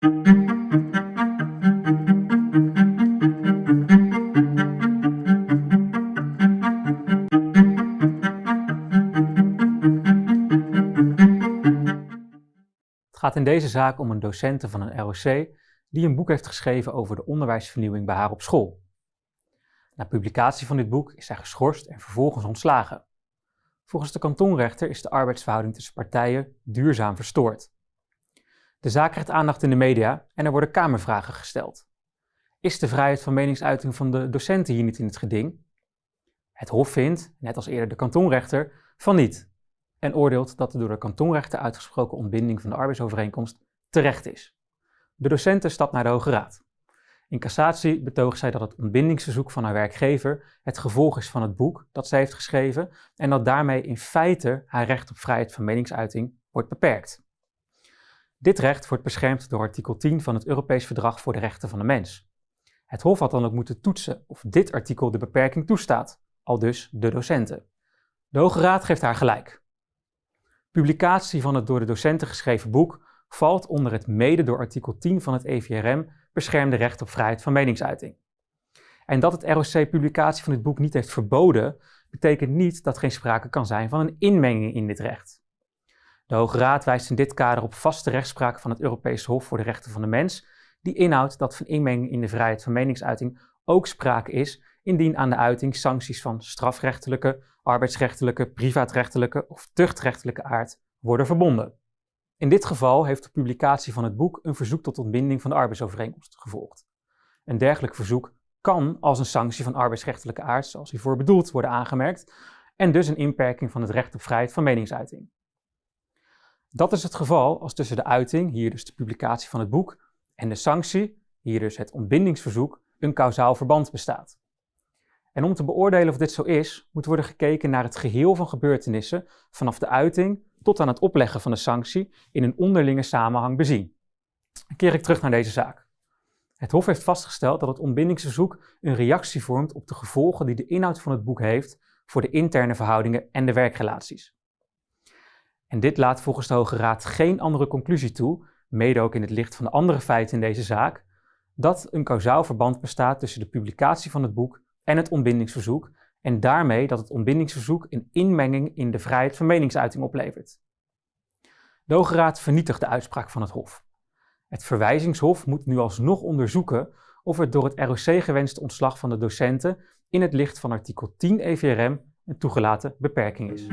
Het gaat in deze zaak om een docente van een ROC die een boek heeft geschreven over de onderwijsvernieuwing bij haar op school. Na publicatie van dit boek is zij geschorst en vervolgens ontslagen. Volgens de kantonrechter is de arbeidsverhouding tussen partijen duurzaam verstoord. De zaak krijgt aandacht in de media en er worden kamervragen gesteld. Is de vrijheid van meningsuiting van de docenten hier niet in het geding? Het Hof vindt, net als eerder de kantonrechter, van niet en oordeelt dat de door de kantonrechter uitgesproken ontbinding van de arbeidsovereenkomst terecht is. De docenten stapt naar de Hoge Raad. In cassatie betoogt zij dat het ontbindingsverzoek van haar werkgever het gevolg is van het boek dat zij heeft geschreven en dat daarmee in feite haar recht op vrijheid van meningsuiting wordt beperkt. Dit recht wordt beschermd door artikel 10 van het Europees Verdrag voor de Rechten van de Mens. Het Hof had dan ook moeten toetsen of dit artikel de beperking toestaat, al dus de docenten. De Hoge Raad geeft haar gelijk. Publicatie van het door de docenten geschreven boek valt onder het mede door artikel 10 van het EVRM beschermde recht op vrijheid van meningsuiting. En dat het ROC publicatie van dit boek niet heeft verboden, betekent niet dat geen sprake kan zijn van een inmenging in dit recht. De Hoge Raad wijst in dit kader op vaste rechtspraak van het Europees Hof voor de Rechten van de Mens, die inhoudt dat van inmenging in de vrijheid van meningsuiting ook sprake is indien aan de uiting sancties van strafrechtelijke, arbeidsrechtelijke, privaatrechtelijke of tuchtrechtelijke aard worden verbonden. In dit geval heeft de publicatie van het boek een verzoek tot ontbinding van de arbeidsovereenkomst gevolgd. Een dergelijk verzoek kan als een sanctie van arbeidsrechtelijke aard, zoals hiervoor bedoeld, worden aangemerkt en dus een inperking van het recht op vrijheid van meningsuiting. Dat is het geval als tussen de uiting, hier dus de publicatie van het boek, en de sanctie, hier dus het ontbindingsverzoek, een kausaal verband bestaat. En om te beoordelen of dit zo is, moet worden gekeken naar het geheel van gebeurtenissen vanaf de uiting tot aan het opleggen van de sanctie in een onderlinge samenhang bezien. Dan keer ik terug naar deze zaak. Het Hof heeft vastgesteld dat het ontbindingsverzoek een reactie vormt op de gevolgen die de inhoud van het boek heeft voor de interne verhoudingen en de werkrelaties. En dit laat volgens de Hoge Raad geen andere conclusie toe, mede ook in het licht van de andere feiten in deze zaak, dat een kausaal verband bestaat tussen de publicatie van het boek en het ontbindingsverzoek en daarmee dat het ontbindingsverzoek een inmenging in de vrijheid van meningsuiting oplevert. De Hoge Raad vernietigt de uitspraak van het Hof. Het verwijzingshof moet nu alsnog onderzoeken of het door het ROC gewenste ontslag van de docenten in het licht van artikel 10 EVRM een toegelaten beperking is.